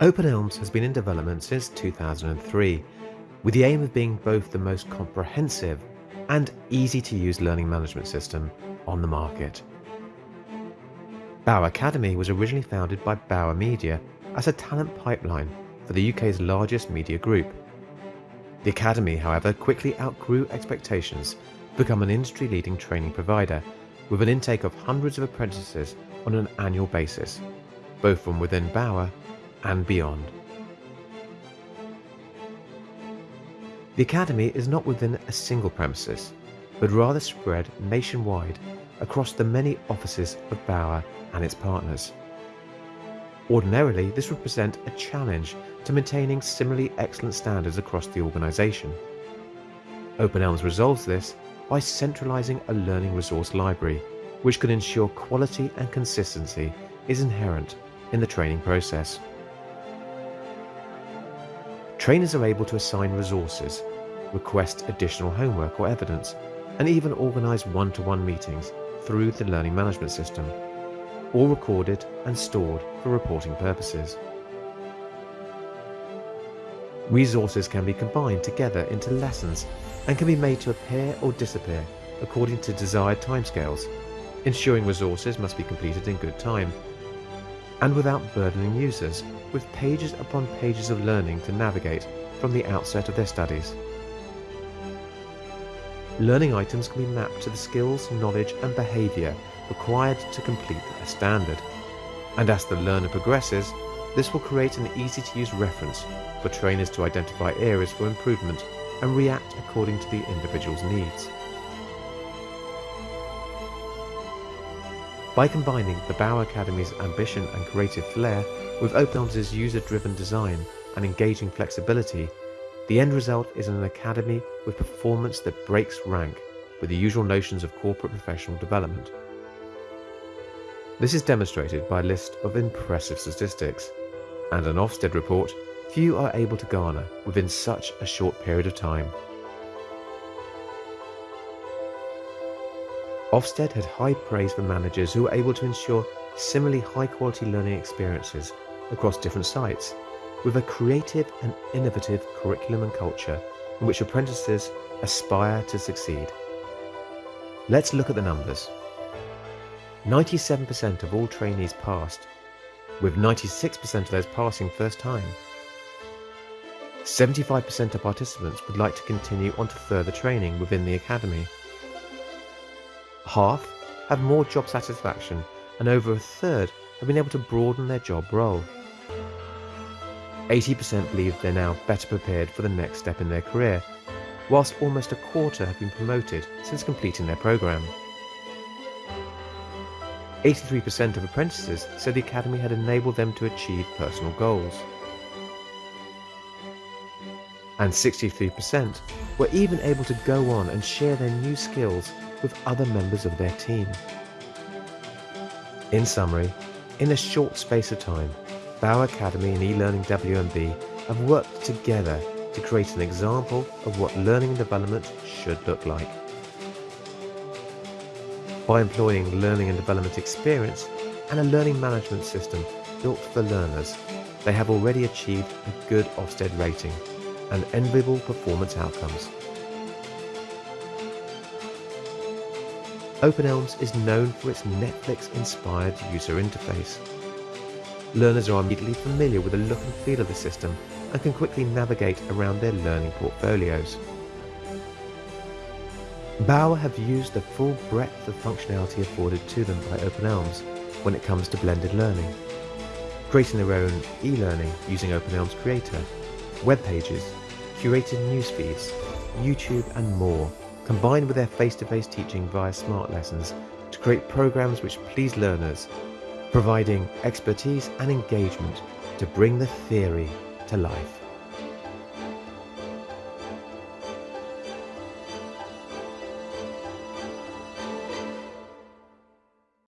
Open eLMS has been in development since 2003, with the aim of being both the most comprehensive and easy to use learning management system on the market. Bauer Academy was originally founded by Bauer Media as a talent pipeline for the UK's largest media group. The Academy, however, quickly outgrew expectations to become an industry leading training provider with an intake of hundreds of apprentices on an annual basis, both from within Bauer and beyond. The Academy is not within a single premises, but rather spread nationwide across the many offices of Bauer and its partners. Ordinarily, this would present a challenge to maintaining similarly excellent standards across the organisation. Open eLMS resolves this by centralising a learning resource library, which can ensure quality and consistency is inherent in the training process. Trainers are able to assign resources, request additional homework or evidence, and even organise one-to-one meetings through the learning management system, all recorded and stored for reporting purposes. Resources can be combined together into lessons and can be made to appear or disappear according to desired timescales, ensuring resources must be completed in good time and without burdening users with pages upon pages of learning to navigate from the outset of their studies. Learning items can be mapped to the skills, knowledge and behaviour required to complete a standard. And as the learner progresses, this will create an easy to use reference for trainers to identify areas for improvement and react according to the individual's needs. By combining the Bauer Academy's ambition and creative flair with Open eLMS' user-driven design and engaging flexibility, the end result is an academy with performance that breaks rank with the usual notions of corporate professional development. This is demonstrated by a list of impressive statistics, and an Ofsted report few are able to garner within such a short period of time. Ofsted had high praise for managers who were able to ensure similarly high quality learning experiences across different sites with a creative and innovative curriculum and culture in which apprentices aspire to succeed. Let's look at the numbers. 97% of all trainees passed, with 96% of those passing first time. 75% of participants would like to continue on to further training within the Academy half have more job satisfaction and over a third have been able to broaden their job role. 80% believe they're now better prepared for the next step in their career, whilst almost a quarter have been promoted since completing their programme. 83% of apprentices said the Academy had enabled them to achieve personal goals. And 63% were even able to go on and share their new skills with other members of their team. In summary, in a short space of time, Bauer Academy and eLearning WMB have worked together to create an example of what learning and development should look like. By employing learning and development experience and a learning management system built for learners, they have already achieved a good Ofsted rating and enviable performance outcomes. Open eLMS is known for its Netflix-inspired user interface. Learners are immediately familiar with the look and feel of the system and can quickly navigate around their learning portfolios. Bauer have used the full breadth of functionality afforded to them by Open eLMS when it comes to blended learning, creating their own e-learning using Open eLMS Creator, web pages, curated news feeds, YouTube and more combined with their face-to-face teaching via smart lessons to create programs which please learners, providing expertise and engagement to bring the theory to life.